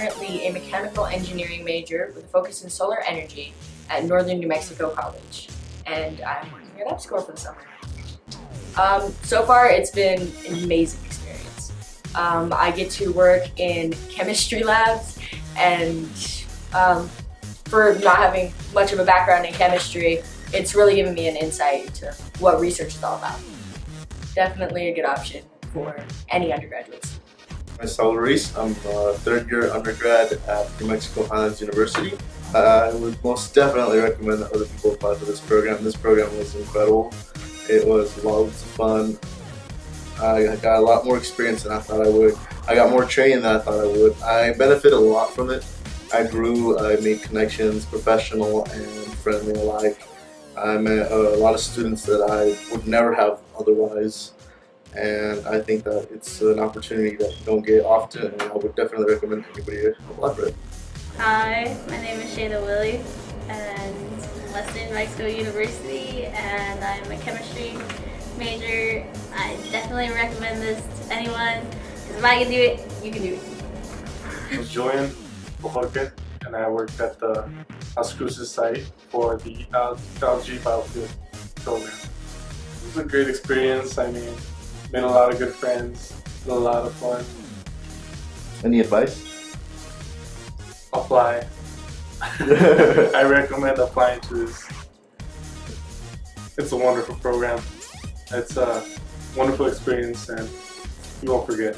currently a mechanical engineering major with a focus in solar energy at Northern New Mexico College. And I'm working at EPSCoR for the summer. Um, so far, it's been an amazing experience. Um, I get to work in chemistry labs and um, for not having much of a background in chemistry, it's really given me an insight into what research is all about. Definitely a good option for any undergraduates. Myself, Reese. I'm a third year undergrad at New Mexico Highlands University. Uh, I would most definitely recommend that other people apply for this program. This program was incredible. It was loads of fun. I got a lot more experience than I thought I would. I got more training than I thought I would. I benefited a lot from it. I grew, I made connections, professional and friendly alike. I met a lot of students that I would never have otherwise and I think that it's an opportunity that you don't get often and I would definitely recommend anybody apply for it. Hi, my name is Shayna Willie and I'm Western New Mexico University and I'm a chemistry major. I definitely recommend this to anyone because if I can do it, you can do it. I'm Julian Bojorque and I worked at the Las Cruces site for the uh, algae biofuel program. It was a great experience. I mean, made a lot of good friends, a lot of fun. Any advice? Apply. I recommend applying to this. It's a wonderful program. It's a wonderful experience and you won't forget.